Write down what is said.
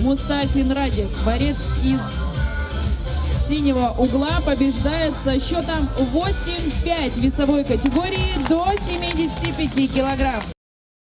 Мустафин Радик, борец из синего угла, побеждает со счетом 8-5 весовой категории до 75 килограмм.